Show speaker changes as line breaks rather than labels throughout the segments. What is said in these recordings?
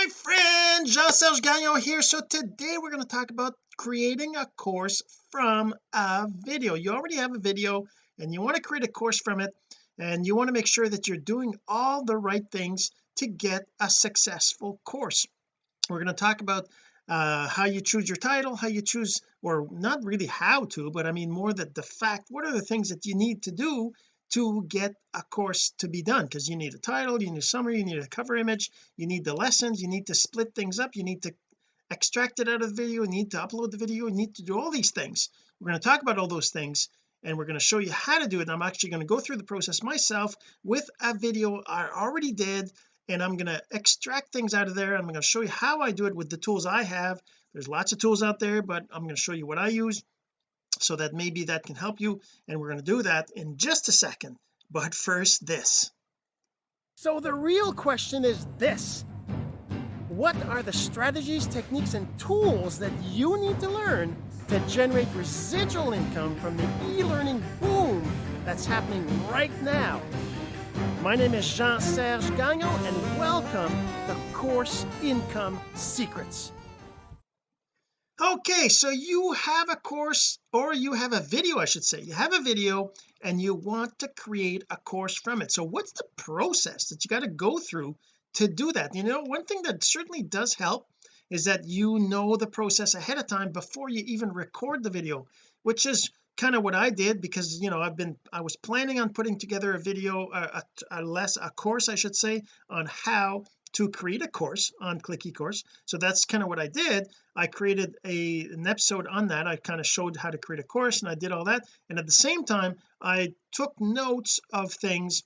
my friend Jean-Serge Gagnon here. So today we're going to talk about creating a course from a video. You already have a video and you want to create a course from it and you want to make sure that you're doing all the right things to get a successful course. We're going to talk about uh, how you choose your title how you choose or not really how to but I mean more that the fact what are the things that you need to do to get a course to be done because you need a title you need a summary you need a cover image you need the lessons you need to split things up you need to extract it out of the video you need to upload the video you need to do all these things. We're going to talk about all those things and we're going to show you how to do it. I'm actually going to go through the process myself with a video I already did and I'm going to extract things out of there. I'm going to show you how I do it with the tools I have. There's lots of tools out there but I'm going to show you what I use so that maybe that can help you and we're going to do that in just a second. But first this. So the real question is this. What are the strategies techniques and tools that you need to learn to generate residual income from the e-learning boom that's happening right now? My name is Jean-Serge Gagnon and welcome to Course Income Secrets okay so you have a course or you have a video I should say. You have a video and you want to create a course from it. So what's the process that you got to go through to do that? You know one thing that certainly does help is that you know the process ahead of time before you even record the video which is kind of what I did because you know I've been I was planning on putting together a video a, a, a less a course I should say on how to create a course on click ecourse so that's kind of what I did. I created a an episode on that. I kind of showed how to create a course and I did all that. And at the same time I took notes of things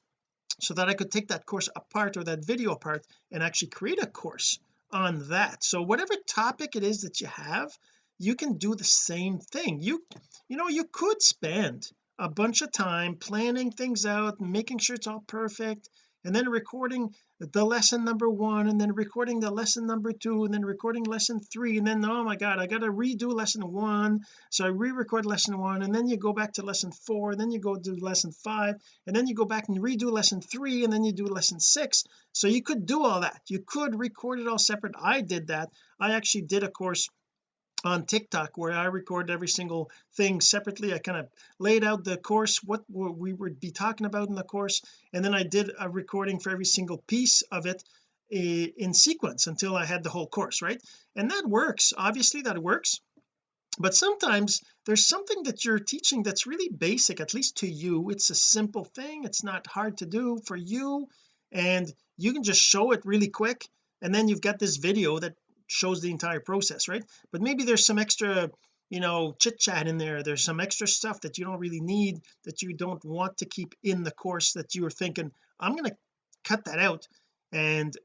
so that I could take that course apart or that video apart and actually create a course on that. So whatever topic it is that you have you can do the same thing. You you know you could spend a bunch of time planning things out making sure it's all perfect and then recording the lesson number one and then recording the lesson number two and then recording lesson three and then oh my god I got to redo lesson one. So I re-record lesson one and then you go back to lesson four and then you go do lesson five and then you go back and redo lesson three and then you do lesson six. So you could do all that. You could record it all separate. I did that. I actually did a course on TikTok where I record every single thing separately. I kind of laid out the course what we would be talking about in the course and then I did a recording for every single piece of it eh, in sequence until I had the whole course right? And that works. Obviously that works. But sometimes there's something that you're teaching that's really basic at least to you. It's a simple thing. It's not hard to do for you. And you can just show it really quick. And then you've got this video that shows the entire process right? But maybe there's some extra you know chit chat in there. There's some extra stuff that you don't really need that you don't want to keep in the course that you are thinking I'm going to cut that out and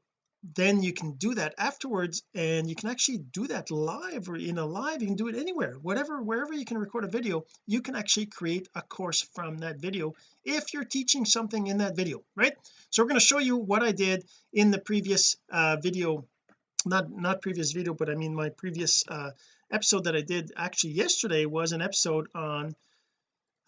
then you can do that afterwards and you can actually do that live or in a live you can do it anywhere. Whatever wherever you can record a video you can actually create a course from that video if you're teaching something in that video right? So we're going to show you what I did in the previous uh, video not not previous video but I mean my previous uh episode that I did actually yesterday was an episode on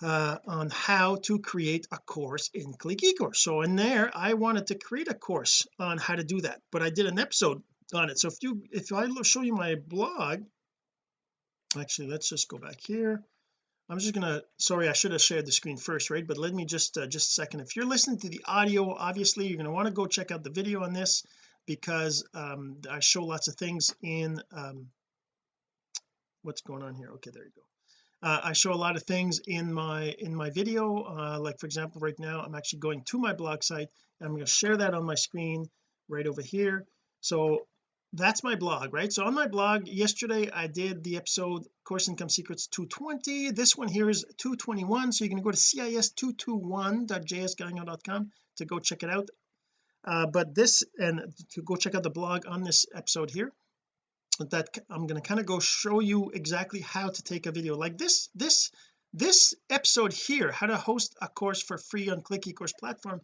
uh on how to create a course in click ecourse so in there I wanted to create a course on how to do that but I did an episode on it. So if you if I show you my blog actually let's just go back here. I'm just gonna sorry I should have shared the screen first right? But let me just uh, just a second. If you're listening to the audio obviously you're to want to go check out the video on this because um I show lots of things in um what's going on here? Okay there you go. Uh, I show a lot of things in my in my video uh, like for example right now I'm actually going to my blog site and I'm going to share that on my screen right over here. So that's my blog right? So on my blog yesterday I did the episode course income secrets 220 this one here is 221 so you're going to go to cis221.jsgagnon.com to go check it out uh, but this and to go check out the blog on this episode here that I'm going to kind of go show you exactly how to take a video like this this this episode here how to host a course for free on click ecourse platform.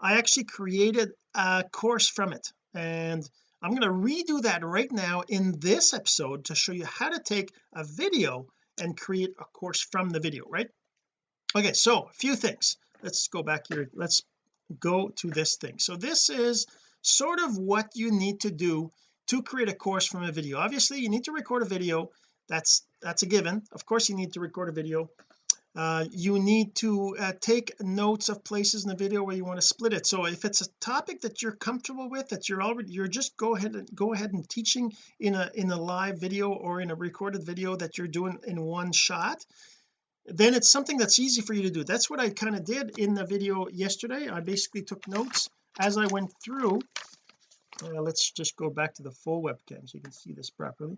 I actually created a course from it and I'm going to redo that right now in this episode to show you how to take a video and create a course from the video right? Okay so a few things. Let's go back here. Let's go to this thing. So this is sort of what you need to do to create a course from a video. Obviously you need to record a video. That's that's a given. Of course you need to record a video. Uh, you need to uh, take notes of places in the video where you want to split it. So if it's a topic that you're comfortable with that you're already you're just go ahead and go ahead and teaching in a in a live video or in a recorded video that you're doing in one shot then it's something that's easy for you to do. That's what I kind of did in the video yesterday. I basically took notes as I went through. Uh, let's just go back to the full webcam so you can see this properly.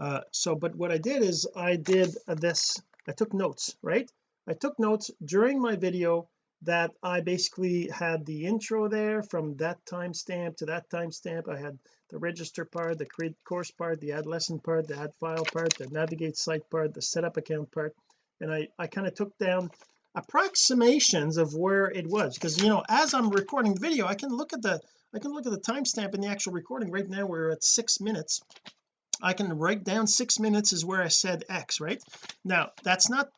Uh, so but what I did is I did this I took notes right? I took notes during my video that I basically had the intro there from that timestamp to that timestamp. I had the register part the create course part the add lesson part the add file part the navigate site part the setup account part and I I kind of took down approximations of where it was because you know as I'm recording video I can look at the I can look at the timestamp in the actual recording. Right now we're at six minutes. I can write down six minutes is where I said X right? Now that's not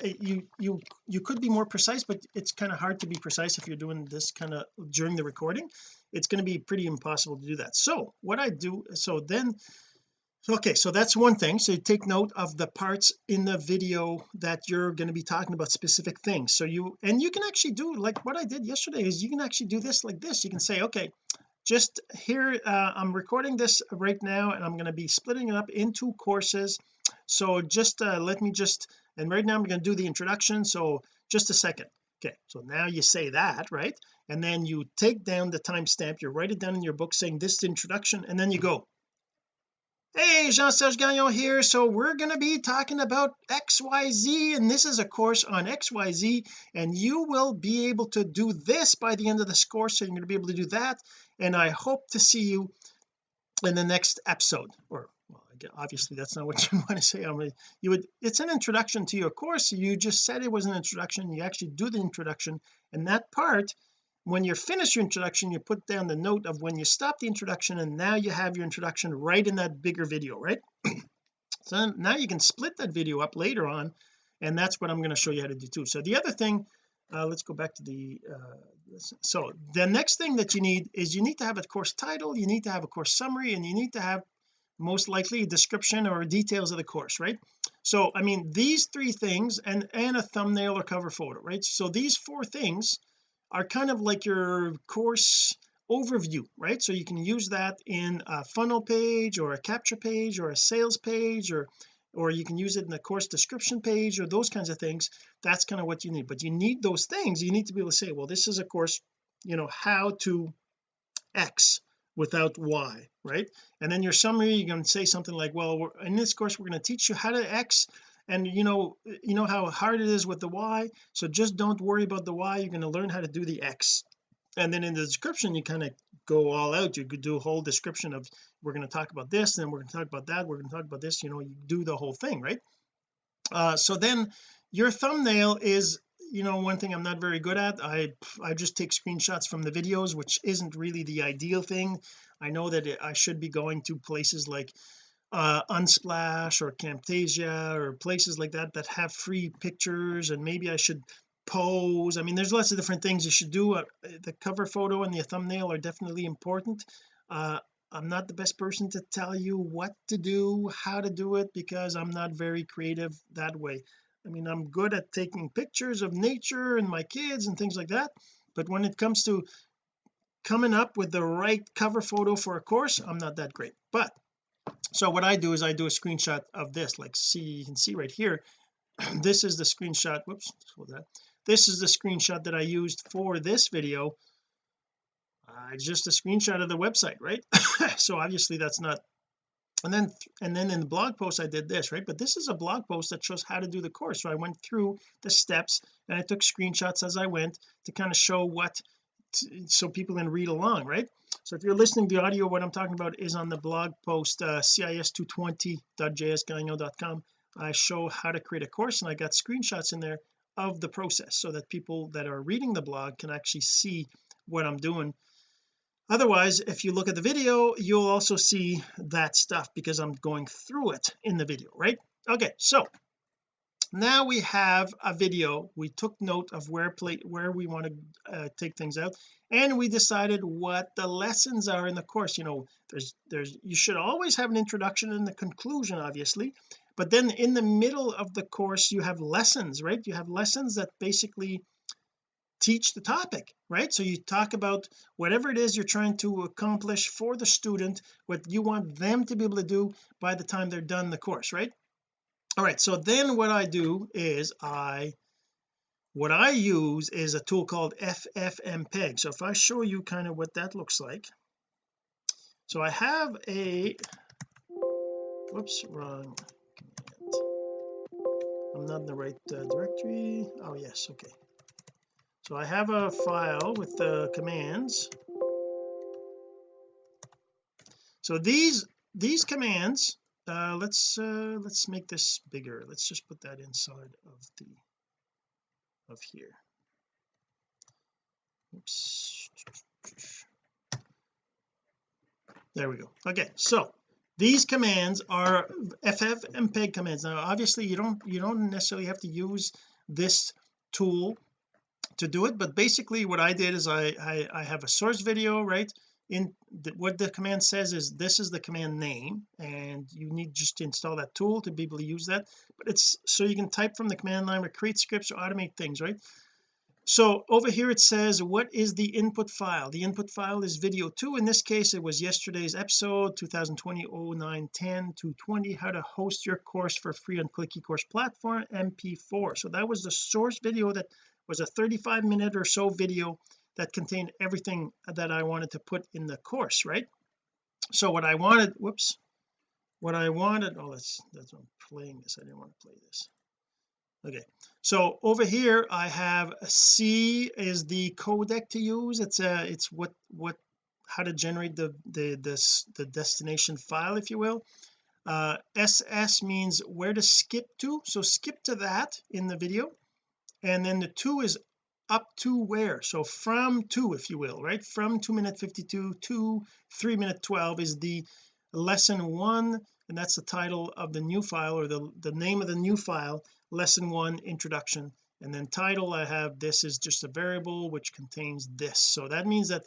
eh, you you you could be more precise but it's kind of hard to be precise if you're doing this kind of during the recording. It's going to be pretty impossible to do that. So what I do so then okay so that's one thing. So you take note of the parts in the video that you're going to be talking about specific things. So you and you can actually do like what I did yesterday is you can actually do this like this. You can say okay just here uh, I'm recording this right now and I'm going to be splitting it up into courses. So just uh, let me just and right now I'm going to do the introduction so just a second. Okay so now you say that right? And then you take down the timestamp you write it down in your book saying this introduction and then you go hey Jean-Serge Gagnon here. So we're going to be talking about XYZ and this is a course on XYZ and you will be able to do this by the end of this course so you're going to be able to do that and I hope to see you in the next episode. Or well, obviously that's not what you want to say. I mean you would it's an introduction to your course. You just said it was an introduction. You actually do the introduction and that part when you're finished your introduction you put down the note of when you stop the introduction and now you have your introduction right in that bigger video right? So now you can split that video up later on and that's what I'm going to show you how to do too. So the other thing uh, let's go back to the uh, so the next thing that you need is you need to have a course title you need to have a course summary and you need to have most likely a description or details of the course right? So I mean these three things and and a thumbnail or cover photo right? So these four things are kind of like your course overview right? So you can use that in a funnel page or a capture page or a sales page or or you can use it in the course description page or those kinds of things. That's kind of what you need. But you need those things. You need to be able to say well this is a course you know how to X without Y right? And then your summary you can say something like well in this course we're going to teach you how to X and you know you know how hard it is with the Y? So just don't worry about the Y you're going to learn how to do the X. And then in the description you kind of go all out. You could do a whole description of we're going to talk about this then we're going to talk about that we're going to talk about this you know you do the whole thing right? Uh so then your thumbnail is you know one thing I'm not very good at. I I just take screenshots from the videos which isn't really the ideal thing. I know that it, I should be going to places like uh unsplash or camtasia or places like that that have free pictures and maybe I should pose. I mean there's lots of different things you should do. Uh, the cover photo and the thumbnail are definitely important. Uh I'm not the best person to tell you what to do how to do it because I'm not very creative that way. I mean I'm good at taking pictures of nature and my kids and things like that but when it comes to coming up with the right cover photo for a course I'm not that great. But so what I do is I do a screenshot of this like see you can see right here. This is the screenshot whoops that. This is the screenshot that I used for this video. Uh, just a screenshot of the website right? So obviously that's not and then and then in the blog post I did this right? But this is a blog post that shows how to do the course. So I went through the steps and I took screenshots as I went to kind of show what so people can read along right? So if you're listening to the audio what I'm talking about is on the blog post uh, cis220.jsgagnon.com I show how to create a course and I got screenshots in there of the process so that people that are reading the blog can actually see what I'm doing. Otherwise if you look at the video you'll also see that stuff because I'm going through it in the video right? Okay so now we have a video. We took note of where play where we want to uh, take things out and we decided what the lessons are in the course. You know there's there's you should always have an introduction and the conclusion obviously but then in the middle of the course you have lessons right? You have lessons that basically teach the topic right? So you talk about whatever it is you're trying to accomplish for the student what you want them to be able to do by the time they're done the course right all right so then what I do is I what I use is a tool called FFmpeg so if I show you kind of what that looks like. So I have a whoops wrong command. I'm not in the right uh, directory. Oh yes okay. So I have a file with the commands. So these these commands uh, let's uh, let's make this bigger. Let's just put that inside of the of here. Oops. There we go. Okay so these commands are ffmpeg commands. Now obviously you don't you don't necessarily have to use this tool to do it but basically what I did is I I, I have a source video right in the, what the command says is this is the command name and you need just to install that tool to be able to use that. But it's so you can type from the command line or create scripts or automate things right? So over here it says what is the input file? The input file is video 2 in this case it was yesterday's episode 2020 09 10 220 how to host your course for free on click ecourse platform mp4 so that was the source video that was a 35 minute or so video that contained everything that I wanted to put in the course right? So what I wanted whoops what I wanted oh that's that's I'm playing this. I didn't want to play this. Okay so over here I have C is the codec to use. It's a it's what what how to generate the the this the destination file if you will. Uh SS means where to skip to. So skip to that in the video. And then the two is up to where? So from two if you will right? From 2 minute 52 to 3 minute 12 is the lesson one and that's the title of the new file or the the name of the new file lesson one introduction. And then title I have this is just a variable which contains this. So that means that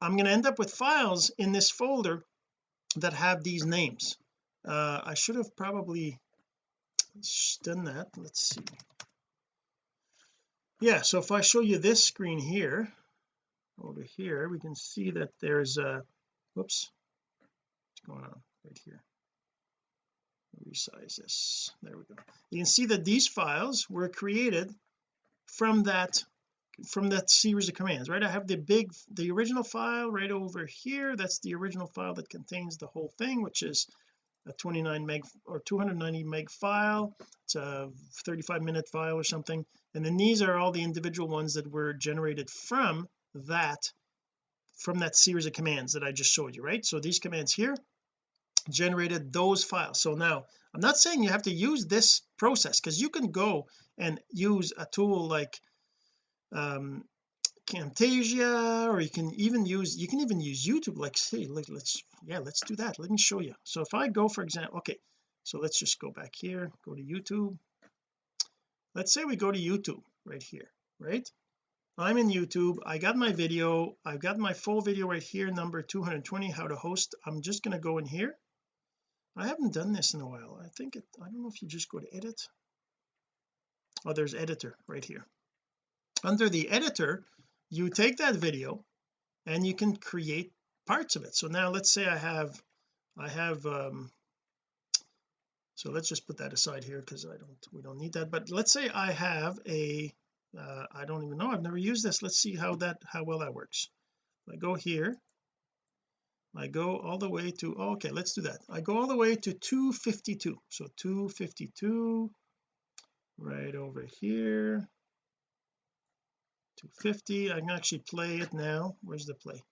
I'm going to end up with files in this folder that have these names. Uh, I should have probably done that. Let's see yeah so if I show you this screen here over here we can see that there's a whoops what's going on right here? Resize this. There we go. You can see that these files were created from that from that series of commands right? I have the big the original file right over here. That's the original file that contains the whole thing which is a 29 meg or 290 meg file. It's a 35 minute file or something and then these are all the individual ones that were generated from that from that series of commands that I just showed you right? So these commands here generated those files. So now I'm not saying you have to use this process because you can go and use a tool like um Camtasia or you can even use you can even use YouTube like say like let's yeah let's do that. Let me show you. So if I go for example okay so let's just go back here go to YouTube let's say we go to YouTube right here right? I'm in YouTube. I got my video. I've got my full video right here number 220 how to host. I'm just going to go in here. I haven't done this in a while. I think it I don't know if you just go to edit. Oh there's editor right here. Under the editor you take that video and you can create parts of it. So now let's say I have I have um so let's just put that aside here because I don't we don't need that. But let's say I have a uh, I don't even know I've never used this. Let's see how that how well that works. I go here I go all the way to oh, okay let's do that. I go all the way to 252 so 252 right over here 250 I can actually play it now. Where's the play?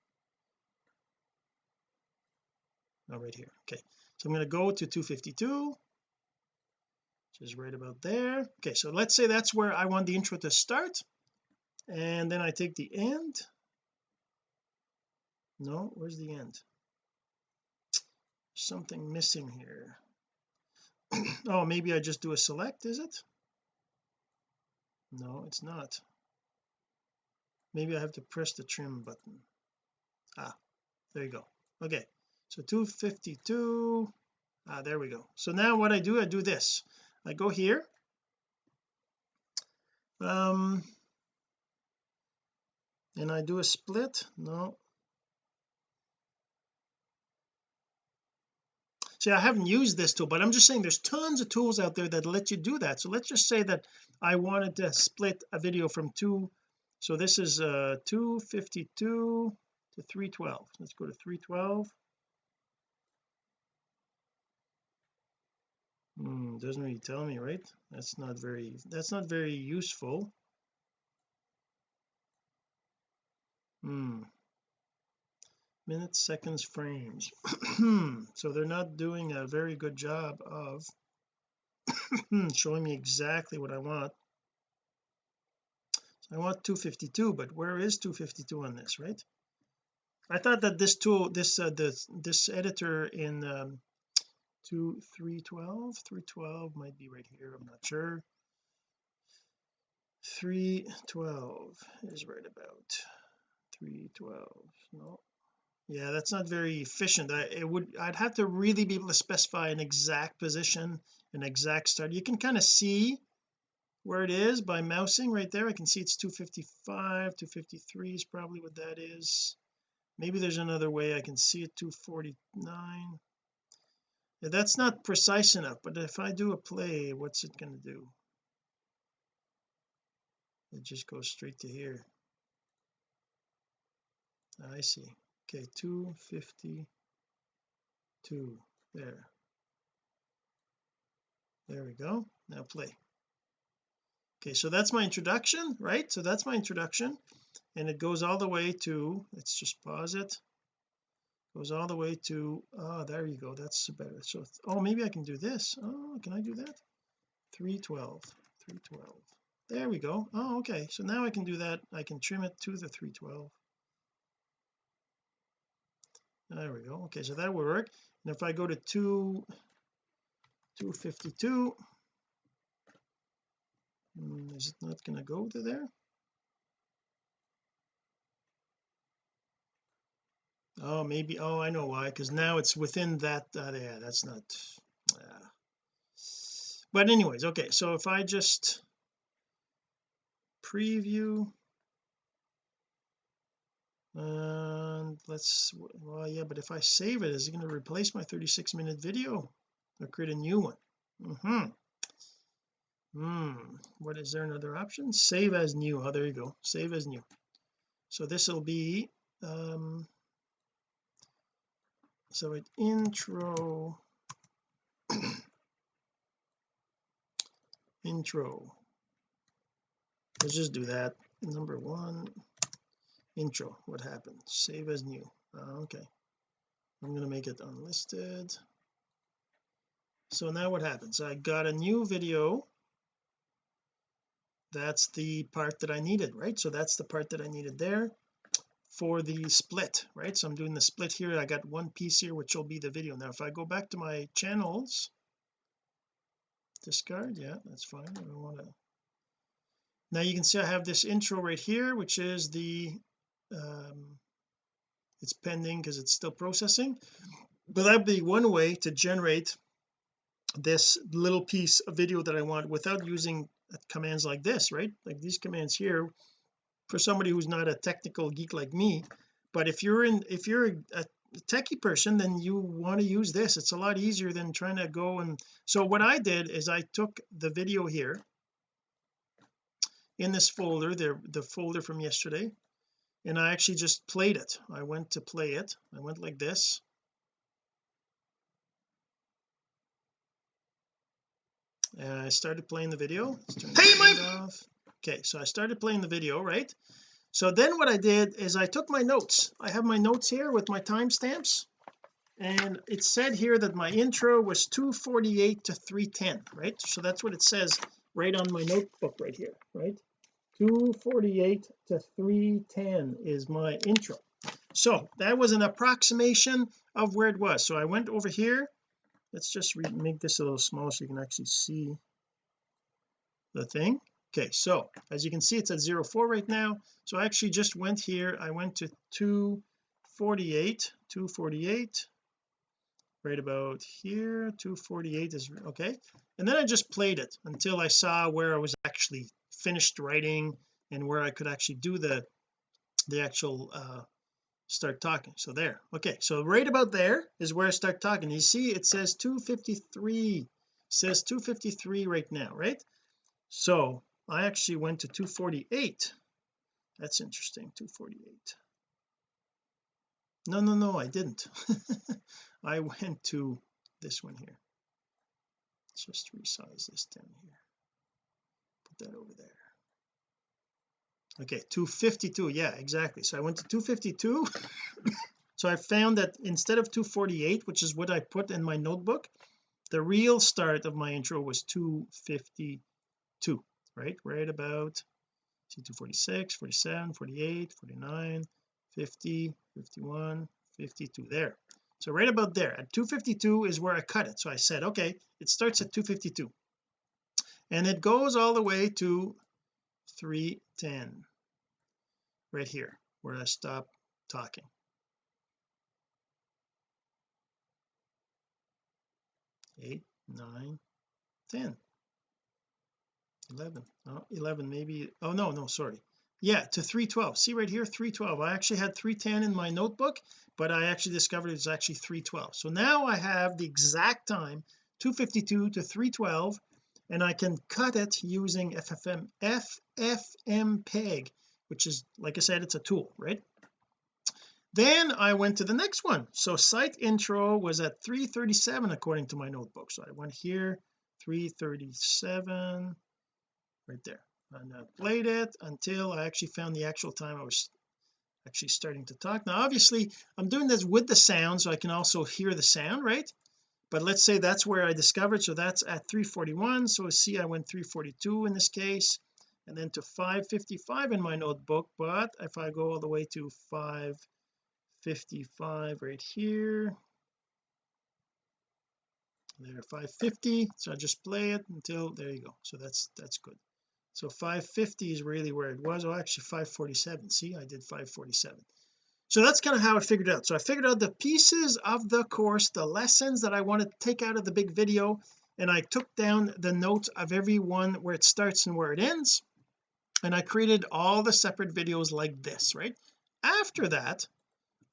Oh right here. Okay. So I'm going to go to 252 which is right about there. Okay so let's say that's where I want the intro to start. And then I take the end. No where's the end? Something missing here. Oh maybe I just do a select is it? No it's not. Maybe I have to press the trim button. Ah there you go. Okay so 252 ah there we go. So now what I do I do this I go here. Um and I do a split? No. See I haven't used this tool but I'm just saying there's tons of tools out there that let you do that. So let's just say that I wanted to split a video from two. So this is uh 252 to 312 let's go to 312 hmm, doesn't really tell me right? That's not very that's not very useful. Hmm. Minutes seconds frames. So they're not doing a very good job of showing me exactly what I want. So I want 252 but where is 252 on this right? I thought that this tool this uh, this this editor in um 2 312 312 might be right here I'm not sure. 312 is right about 312 no. Yeah that's not very efficient. I it would I'd have to really be able to specify an exact position an exact start. You can kind of see where it is by mousing right there. I can see it's 255 253 is probably what that is. Maybe there's another way I can see it 249 yeah, that's not precise enough but if I do a play what's it going to do? It just goes straight to here. Ah, I see. Okay 252 there. There we go now play. Okay so that's my introduction right? So that's my introduction and it goes all the way to let's just pause it goes all the way to oh there you go that's better. So oh maybe I can do this. Oh can I do that? 312 312 there we go. Oh okay. So now I can do that. I can trim it to the 312 there we go. Okay so that will work. And if I go to 2 252 hmm, is it not going to go to there oh maybe oh I know why because now it's within that uh, yeah that's not uh, but anyways okay so if I just preview and let's well yeah but if I save it is it going to replace my 36 minute video or create a new one? Mm hmm hmm what is there another option? Save as new oh there you go save as new. So this will be um so it intro intro. Let's just do that. Number one intro. What happened? Save as new. Uh, okay. I'm to make it unlisted. So now what happens? I got a new video. That's the part that I needed right? So that's the part that I needed there for the split right? So I'm doing the split here. I got one piece here which will be the video. Now if I go back to my channels discard yeah that's fine. I don't want to now you can see I have this intro right here which is the um it's pending because it's still processing. But that'd be one way to generate this little piece of video that I want without using commands like this right? Like these commands here for somebody who's not a technical geek like me but if you're in if you're a techie person then you want to use this. It's a lot easier than trying to go and so what I did is I took the video here in this folder the the folder from yesterday and I actually just played it. I went to play it. I went like this. And I started playing the video. Hey Mike okay so I started playing the video right? So then what I did is I took my notes. I have my notes here with my timestamps and it said here that my intro was 248 to 310 right? So that's what it says right on my notebook right here right? 248 to 310 is my intro. So that was an approximation of where it was. So I went over here. Let's just make this a little smaller so you can actually see the thing okay so as you can see it's at 04 right now. So I actually just went here. I went to 248 248 right about here. 248 is okay. And then I just played it until I saw where I was actually finished writing and where I could actually do the the actual uh start talking. So there. Okay so right about there is where I start talking. You see it says 253 says 253 right now right? So I actually went to 248 that's interesting 248 no no no I didn't. I went to this one here. Let's just resize this down here. Put that over there. Okay 252 yeah exactly. So I went to 252 so I found that instead of 248 which is what I put in my notebook the real start of my intro was 252 right? Right about see 246 47 48 49 50 51 52 there. So right about there. At 252 is where I cut it. So I said okay it starts at 252 and it goes all the way to 310 right here where I stop talking. Eight nine ten 11 oh 11 maybe oh no no sorry. Yeah to 312 see right here 312 I actually had 310 in my notebook but I actually discovered it's actually 312 so now I have the exact time 252 to 312 and I can cut it using FFM FFmpeg which is like I said it's a tool right? Then I went to the next one. So site intro was at 337 according to my notebook. So I went here 337 right there. And I played it until I actually found the actual time I was actually starting to talk. Now obviously I'm doing this with the sound so I can also hear the sound right? But let's say that's where I discovered so that's at 341 so see I went 342 in this case and then to 555 in my notebook. But if I go all the way to 555 right here there 550 so I just play it until there you go. So that's that's good so 550 is really where it was. Oh actually 547 see I did 547 so that's kind of how I figured out. So I figured out the pieces of the course the lessons that I want to take out of the big video and I took down the notes of every one where it starts and where it ends and I created all the separate videos like this right? After that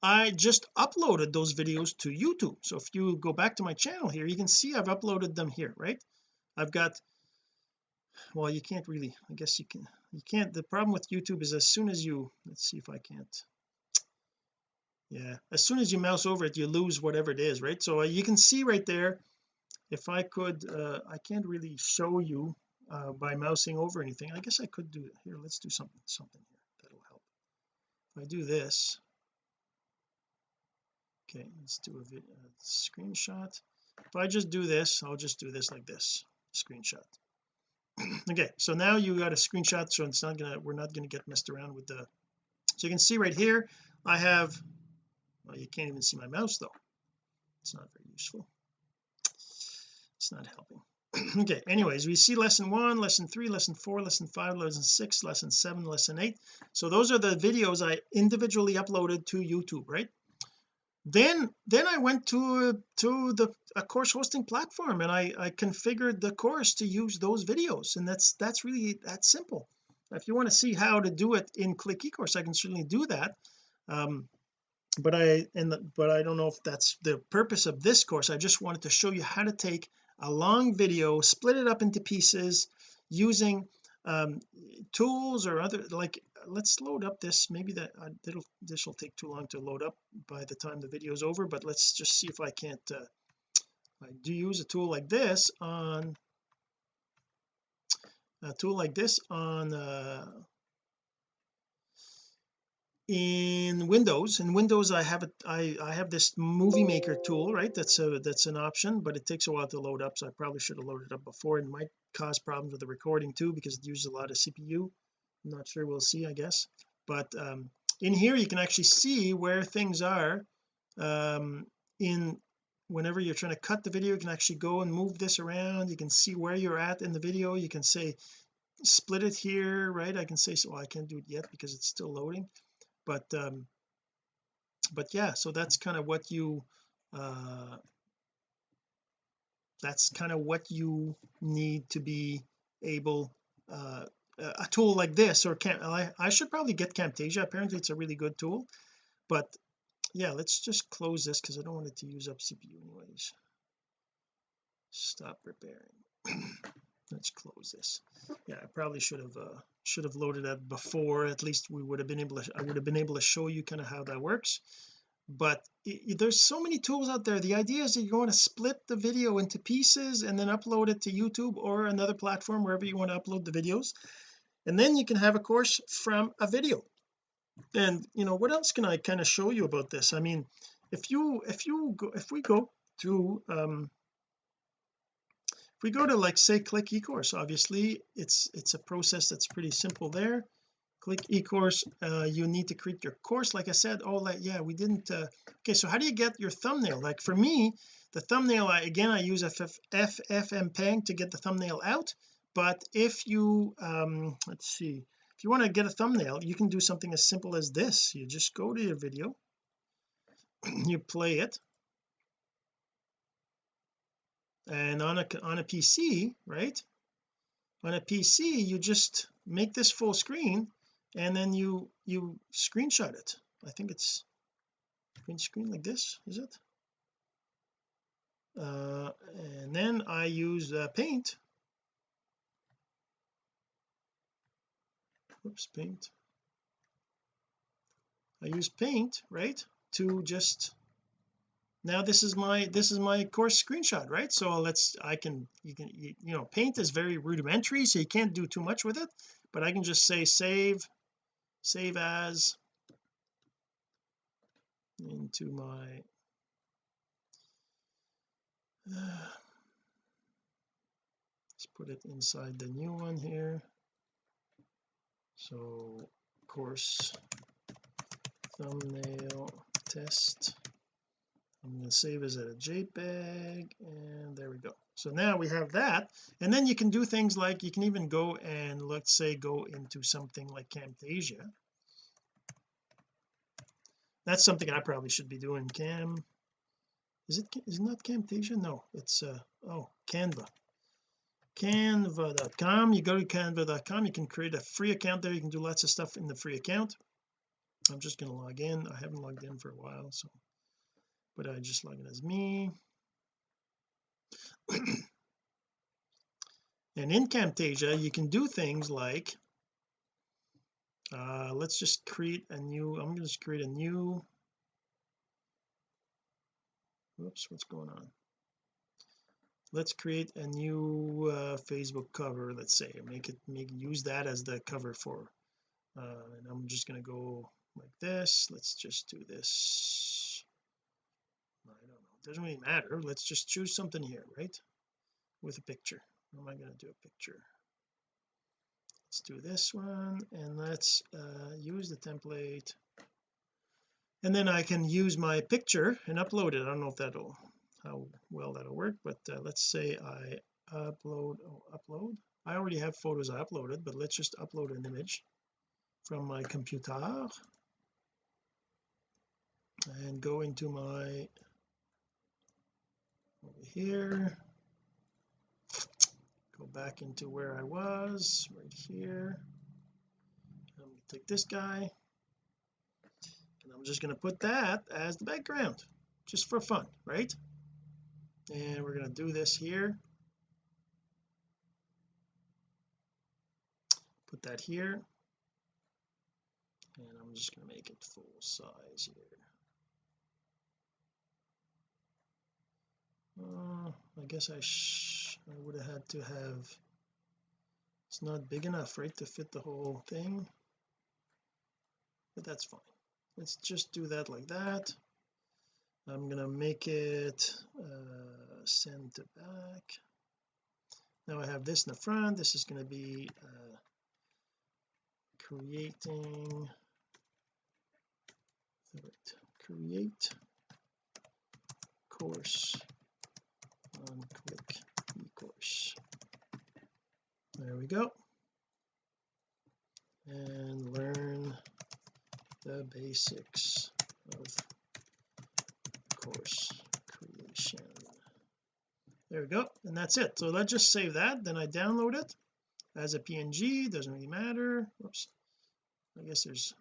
I just uploaded those videos to YouTube. So if you go back to my channel here you can see I've uploaded them here right? I've got well you can't really I guess you can you can't the problem with YouTube is as soon as you let's see if I can't. Yeah as soon as you mouse over it you lose whatever it is right? So uh, you can see right there if I could uh, I can't really show you uh, by mousing over anything. I guess I could do it here let's do something something here that'll help. If I do this okay let's do a, a screenshot. If I just do this I'll just do this like this screenshot okay so now you got a screenshot so it's not gonna we're not gonna get messed around with the so you can see right here I have well you can't even see my mouse though. It's not very useful. It's not helping. Okay anyways we see lesson one lesson three lesson four lesson five lesson six lesson seven lesson eight. So those are the videos I individually uploaded to YouTube right then then I went to to the a course hosting platform and I I configured the course to use those videos. And that's that's really that simple. If you want to see how to do it in click ecourse I can certainly do that. Um but I and the, but I don't know if that's the purpose of this course. I just wanted to show you how to take a long video split it up into pieces using um tools or other like let's load up this. Maybe that uh, it'll this will take too long to load up by the time the video is over but let's just see if I can't uh, I do use a tool like this on a tool like this on uh in Windows. In Windows I have it I I have this movie maker tool right? That's a that's an option but it takes a while to load up so I probably should have loaded up before. It might cause problems with the recording too because it uses a lot of CPU I'm not sure we'll see I guess. But um, in here you can actually see where things are um, in whenever you're trying to cut the video you can actually go and move this around. You can see where you're at in the video. You can say split it here right? I can say so well, I can't do it yet because it's still loading. But um but yeah so that's kind of what you uh that's kind of what you need to be able uh a tool like this or can I, I should probably get Camtasia. Apparently it's a really good tool. But yeah let's just close this because I don't want it to use up CPU anyways. Stop preparing. Let's close this. Yeah I probably should have uh should have loaded that before. At least we would have been able to I would have been able to show you kind of how that works. But it, there's so many tools out there. The idea is that you want to split the video into pieces and then upload it to YouTube or another platform wherever you want to upload the videos and then you can have a course from a video. And you know what else can I kind of show you about this? I mean if you if you go if we go to um if we go to like say click ecourse obviously it's it's a process that's pretty simple there. Click ecourse uh, you need to create your course. Like I said oh like yeah we didn't uh, okay so how do you get your thumbnail? Like for me the thumbnail I, again I use FF, FFmpeg to get the thumbnail out but if you um let's see if you want to get a thumbnail you can do something as simple as this. You just go to your video you play it. And on a on a PC right? On a PC you just make this full screen and then you you screenshot it. I think it's green screen like this is it? Uh and then I use uh, paint Oops, paint. I use paint right to just now this is my this is my course screenshot right? So let's I can you can you, you know paint is very rudimentary so you can't do too much with it but I can just say save save as into my uh, let's put it inside the new one here so course thumbnail test. I'm going to save as a JPEG and there we go. So now we have that. And then you can do things like you can even go and let's say go into something like Camtasia. That's something I probably should be doing. Cam is it is it not Camtasia? No it's uh oh Canva canva.com you go to canva.com you can create a free account there. You can do lots of stuff in the free account. I'm just going to log in. I haven't logged in for a while so but I just log in as me. And in Camtasia you can do things like uh let's just create a new I'm going to just create a new oops what's going on let's create a new uh, Facebook cover let's say make it make use that as the cover for uh, and I'm just going to go like this. Let's just do this. I don't know. It doesn't really matter. Let's just choose something here right? With a picture. Am I going to do? A picture. Let's do this one and let's uh, use the template. And then I can use my picture and upload it. I don't know if that'll how well that'll work but uh, let's say I upload oh, upload? I already have photos I uploaded but let's just upload an image from my computer and go into my over here go back into where I was right here. I'm going to take this guy and I'm just going to put that as the background just for fun right and we're going to do this here. Put that here. And I'm just going to make it full size here. Uh, I guess I, I would have had to have it's not big enough right to fit the whole thing? But that's fine. Let's just do that like that I'm gonna make it uh, send to back. Now I have this in the front. This is going to be uh, creating create course on quick ecourse. There we go. And learn the basics of course creation. There we go and that's it. So let's just save that then I download it as a png doesn't really matter. Whoops. I guess there's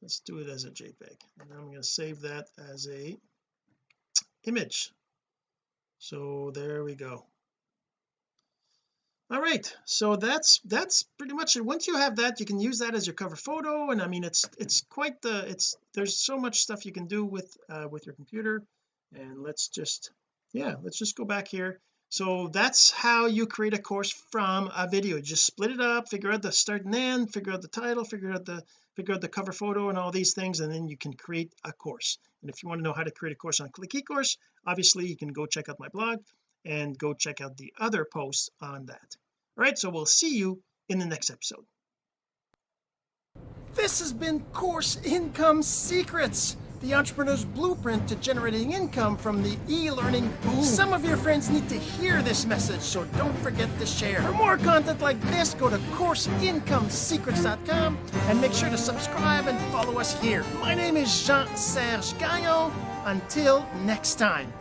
let's do it as a jpeg. And I'm going to save that as a image. So there we go all right so that's that's pretty much it. Once you have that you can use that as your cover photo and I mean it's it's quite the it's there's so much stuff you can do with uh with your computer. And let's just yeah let's just go back here. So that's how you create a course from a video. Just split it up figure out the start and end figure out the title figure out the figure out the cover photo and all these things and then you can create a course. And if you want to know how to create a course on click eCourse obviously you can go check out my blog and go check out the other posts on that all right so we'll see you in the next episode this has been course income secrets the entrepreneur's blueprint to generating income from the e-learning boom. Some of your friends need to hear this message, so don't forget to share. For more content like this, go to CourseIncomeSecrets.com and make sure to subscribe and follow us here. My name is Jean-Serge Gagnon. Until next time.